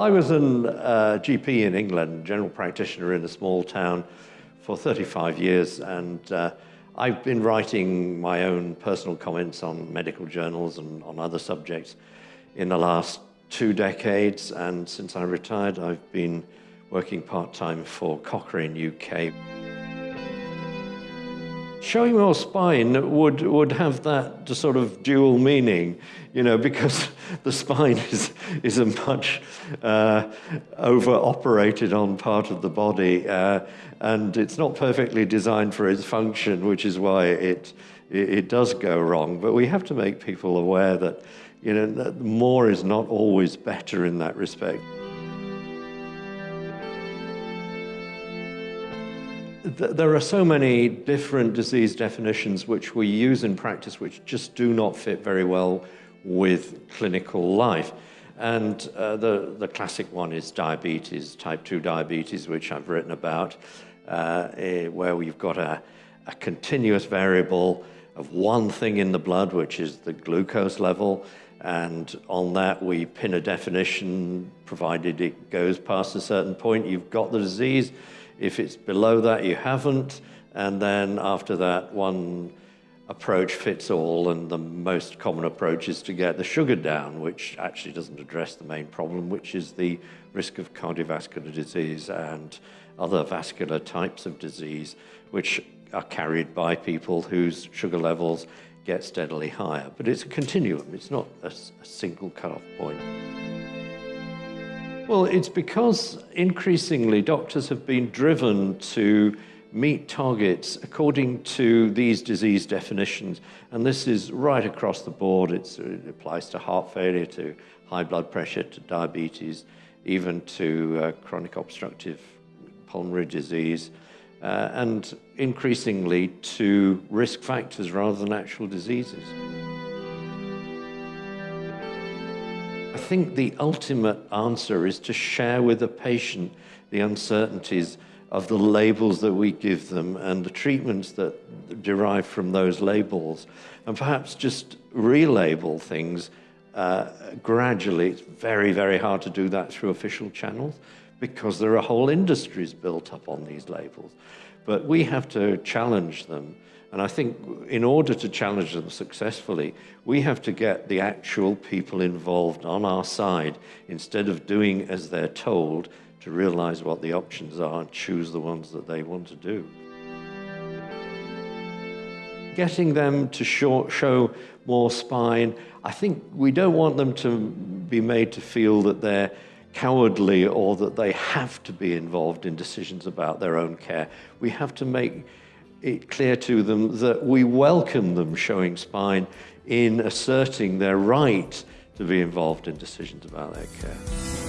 I was a uh, GP in England, general practitioner in a small town for 35 years, and uh, I've been writing my own personal comments on medical journals and on other subjects in the last two decades, and since I retired, I've been working part-time for Cochrane UK. Showing your spine would, would have that sort of dual meaning, you know, because the spine is, is a much uh, over-operated on part of the body, uh, and it's not perfectly designed for its function, which is why it, it, it does go wrong. But we have to make people aware that, you know, that more is not always better in that respect. There are so many different disease definitions which we use in practice which just do not fit very well with clinical life. And uh, the, the classic one is diabetes, type 2 diabetes, which I've written about, uh, eh, where we've got a, a continuous variable of one thing in the blood, which is the glucose level, and on that we pin a definition, provided it goes past a certain point, you've got the disease. If it's below that, you haven't. And then after that, one approach fits all, and the most common approach is to get the sugar down, which actually doesn't address the main problem, which is the risk of cardiovascular disease and other vascular types of disease, which are carried by people whose sugar levels get steadily higher. But it's a continuum, it's not a, a single cutoff point. Well, it's because increasingly doctors have been driven to meet targets according to these disease definitions. And this is right across the board. It's, it applies to heart failure, to high blood pressure, to diabetes, even to uh, chronic obstructive pulmonary disease, uh, and increasingly to risk factors rather than actual diseases. Think the ultimate answer is to share with the patient the uncertainties of the labels that we give them and the treatments that derive from those labels, and perhaps just relabel things uh, gradually. It's very, very hard to do that through official channels because there are whole industries built up on these labels. But we have to challenge them and I think in order to challenge them successfully, we have to get the actual people involved on our side instead of doing as they're told to realize what the options are and choose the ones that they want to do. Getting them to show, show more spine, I think we don't want them to be made to feel that they're cowardly or that they have to be involved in decisions about their own care. We have to make it clear to them that we welcome them showing spine in asserting their right to be involved in decisions about their care.